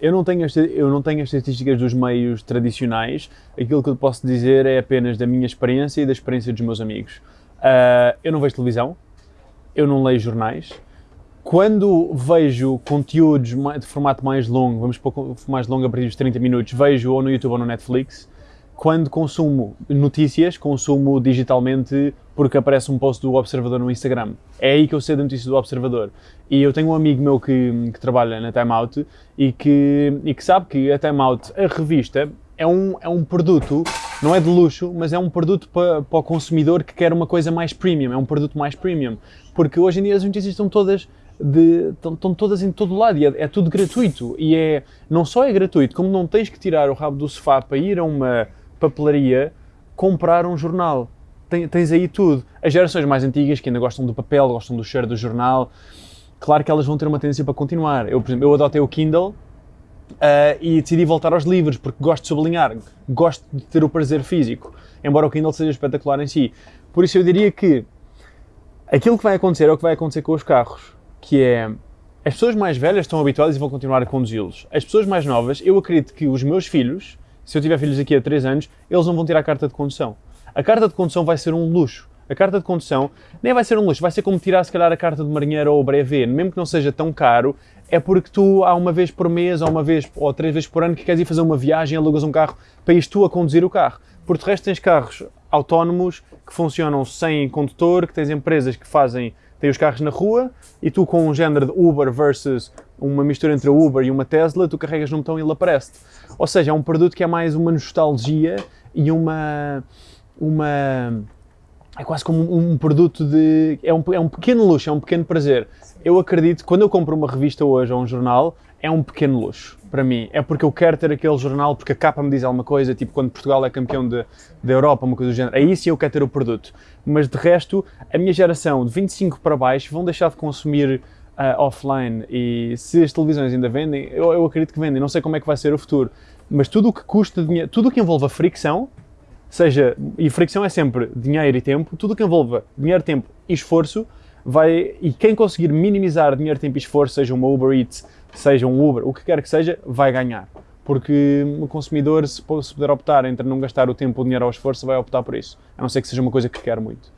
Eu não, tenho eu não tenho as estatísticas dos meios tradicionais, aquilo que eu posso dizer é apenas da minha experiência e da experiência dos meus amigos. Uh, eu não vejo televisão, eu não leio jornais. Quando vejo conteúdos de formato mais longo, vamos pôr mais longo a partir dos 30 minutos, vejo ou no YouTube ou no Netflix quando consumo notícias, consumo digitalmente porque aparece um post do Observador no Instagram. É aí que eu sei da notícia do Observador. E eu tenho um amigo meu que, que trabalha na Time Out e que, e que sabe que a Time Out, a revista, é um, é um produto, não é de luxo, mas é um produto para, para o consumidor que quer uma coisa mais premium, é um produto mais premium. Porque hoje em dia as notícias estão todas de, estão, estão, todas em todo lado e é, é, tudo gratuito. E é, não só é gratuito, como não tens que tirar o rabo do sofá para ir a uma papelaria comprar um jornal. Tens aí tudo. As gerações mais antigas, que ainda gostam do papel, gostam do cheiro do jornal, claro que elas vão ter uma tendência para continuar. Eu, por exemplo, eu adotei o Kindle Uh, e decidi voltar aos livros porque gosto de sublinhar, gosto de ter o prazer físico, embora o Kindle seja espetacular em si. Por isso eu diria que aquilo que vai acontecer é o que vai acontecer com os carros, que é as pessoas mais velhas estão habituadas e vão continuar a conduzi-los. As pessoas mais novas, eu acredito que os meus filhos se eu tiver filhos aqui a 3 anos, eles não vão ter a carta de condução. A carta de condução vai ser um luxo. A carta de condução nem vai ser um luxo, vai ser como tirar se calhar a carta de marinheiro ou o brevet, mesmo que não seja tão caro, é porque tu há uma vez por mês ou uma vez ou três vezes por ano que queres ir fazer uma viagem, alugas um carro para ir tu a conduzir o carro. Por de resto tens carros autónomos que funcionam sem condutor, que tens empresas que fazem, têm os carros na rua e tu com um género de Uber versus uma mistura entre a Uber e uma Tesla, tu carregas num botão e ele aparece-te. Ou seja, é um produto que é mais uma nostalgia e uma. Uma é quase como um, produto de. É um, é um pequeno luxo, é um pequeno prazer. Eu acredito, quando eu compro uma revista hoje ou um jornal, é um pequeno luxo para mim. É porque eu quero ter aquele jornal, porque a capa me diz alguma coisa, tipo quando Portugal é campeão da Europa, uma coisa do género. Aí sim eu quero ter o produto. Mas de resto, a minha geração de 25 para baixo vão deixar de consumir uh, offline e se as televisões ainda vendem, eu, eu acredito que vendem, não sei como é que vai ser o futuro, mas tudo o que custa dinheiro, tudo o que envolva fricção, seja, e fricção é sempre dinheiro e tempo, tudo que envolva dinheiro, tempo e esforço, vai, e quem conseguir minimizar dinheiro, tempo e esforço, seja uma Uber Eats, seja um Uber, o que quer que seja, vai ganhar. Porque o consumidor, se puder optar entre não gastar o tempo, o dinheiro ou o esforço, vai optar por isso. A não ser que seja uma coisa que quer muito.